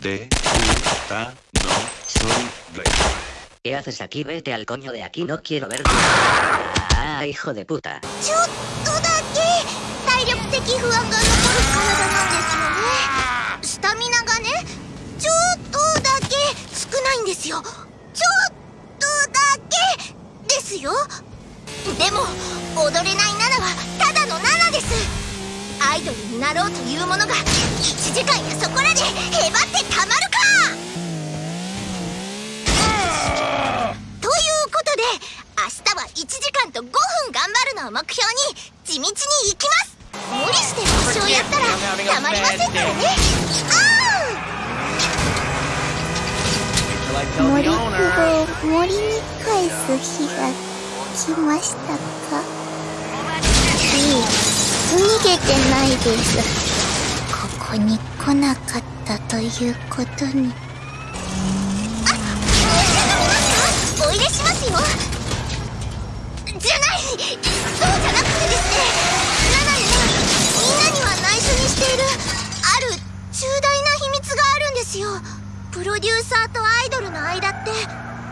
de puta no soy rey. ¿Qué haces aquí? Vete al coño de aquí, no quiero verte. Ah, hijo de puta. ちょっとだけ体力的不安が残る体なんですよねスタミナがねちょっとだけ少ないんですよちょっとだけですよでも踊れない7はただの7ですアイドルになろうというものが1時間やそこらでを目標に地道に行きます。無理して合唱やったらたまりませんからね。あ森を森に返す日が来ましたか？いい逃げてないです。ここに来なかったということにプロデューサーとアイドルの間って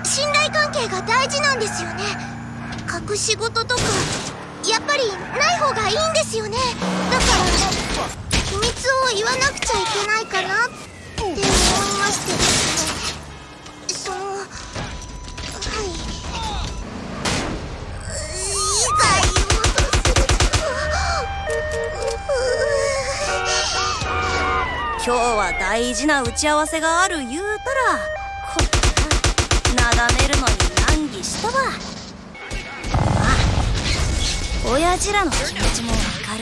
信頼関係が大事なんですよね。隠し事とかやっぱりない方がいいんですよね。だから今日は大事な打ち合わせがある言うたらななだめるのに難儀したわ。まあ親父らの気持ちもわか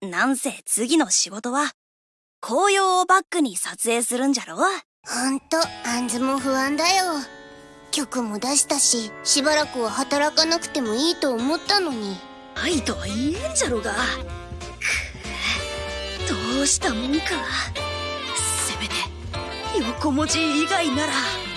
る。なんせ次の仕事は紅葉をバックに撮影するんじゃろ？ほんとあんずも不安だよ。曲も出したししばらくは働かなくてもいいと思ったのに。愛とは言えんじゃろが。くどうしたもんか。せめて横文字以外なら。